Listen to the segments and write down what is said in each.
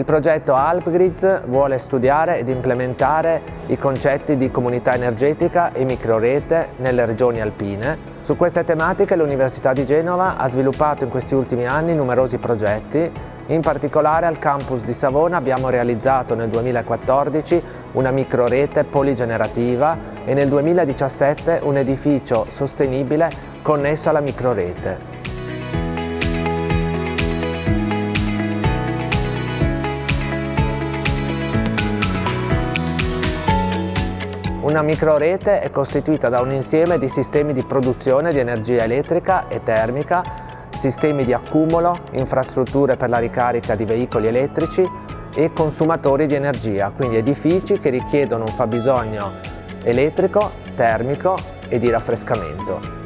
Il progetto AlpGrids vuole studiare ed implementare i concetti di comunità energetica e microrete nelle regioni alpine. Su queste tematiche l'Università di Genova ha sviluppato in questi ultimi anni numerosi progetti in particolare al campus di Savona abbiamo realizzato nel 2014 una microrete poligenerativa e nel 2017 un edificio sostenibile connesso alla microrete. Una microrete è costituita da un insieme di sistemi di produzione di energia elettrica e termica, sistemi di accumulo, infrastrutture per la ricarica di veicoli elettrici e consumatori di energia, quindi edifici che richiedono un fabbisogno elettrico, termico e di raffrescamento.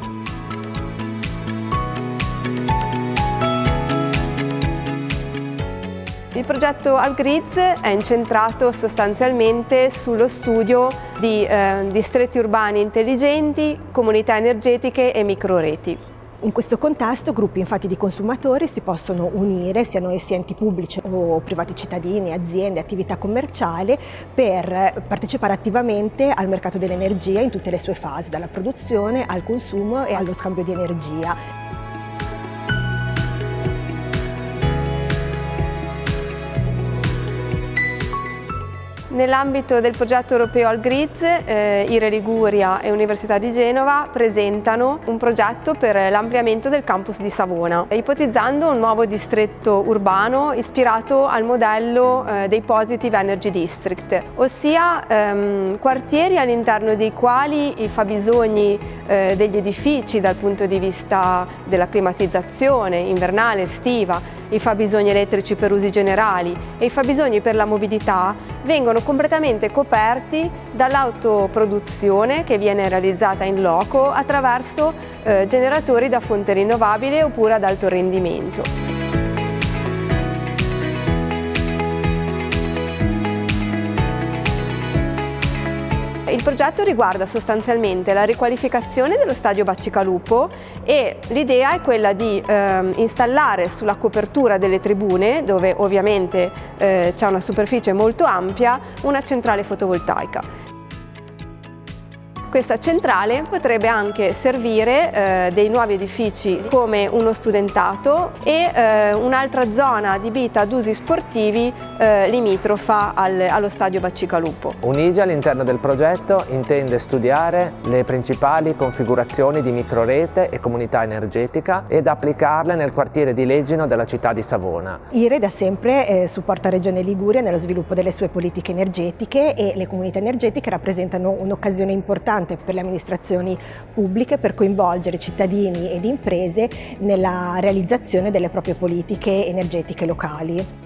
Il progetto AlGrids è incentrato sostanzialmente sullo studio di eh, distretti urbani intelligenti, comunità energetiche e microreti. In questo contesto gruppi infatti di consumatori si possono unire, siano essi enti pubblici o privati cittadini, aziende, attività commerciali, per partecipare attivamente al mercato dell'energia in tutte le sue fasi, dalla produzione al consumo e allo scambio di energia. Nell'ambito del progetto europeo Algriz, eh, IRE Liguria e Università di Genova presentano un progetto per l'ampliamento del campus di Savona, ipotizzando un nuovo distretto urbano ispirato al modello eh, dei Positive Energy District, ossia ehm, quartieri all'interno dei quali i fabbisogni eh, degli edifici dal punto di vista della climatizzazione invernale, estiva, i fabbisogni elettrici per usi generali e i fabbisogni per la mobilità vengono completamente coperti dall'autoproduzione che viene realizzata in loco attraverso eh, generatori da fonte rinnovabile oppure ad alto rendimento. Il progetto riguarda sostanzialmente la riqualificazione dello stadio Baccicalupo e l'idea è quella di eh, installare sulla copertura delle tribune, dove ovviamente eh, c'è una superficie molto ampia, una centrale fotovoltaica. Questa centrale potrebbe anche servire eh, dei nuovi edifici come uno studentato e eh, un'altra zona adibita ad usi sportivi eh, limitrofa al, allo stadio Baccicalupo. Unigi all'interno del progetto intende studiare le principali configurazioni di microrete e comunità energetica ed applicarle nel quartiere di Leggino della città di Savona. IRE da sempre eh, supporta Regione Liguria nello sviluppo delle sue politiche energetiche e le comunità energetiche rappresentano un'occasione importante importante per le amministrazioni pubbliche per coinvolgere cittadini ed imprese nella realizzazione delle proprie politiche energetiche locali.